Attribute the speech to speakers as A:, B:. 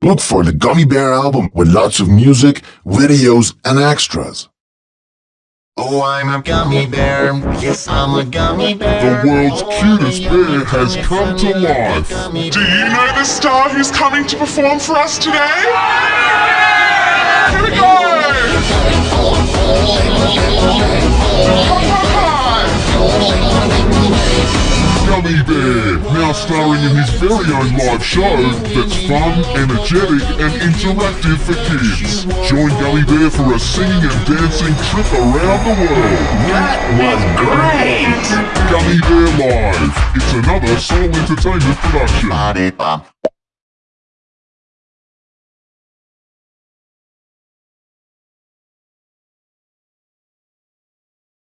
A: Look for the Gummy Bear album with lots of music, videos, and extras.
B: Oh, I'm a gummy bear. Yes, I'm a gummy bear.
C: The world's oh, cutest bear has come to life.
D: Do you know the star who's coming to perform for us today?
C: Gummy Bear, now starring in his very own live show that's fun, energetic, and interactive for kids. Join Gummy Bear for a singing and dancing trip around the world.
B: That was great!
C: Gummy Bear Live. It's another Soul Entertainment production.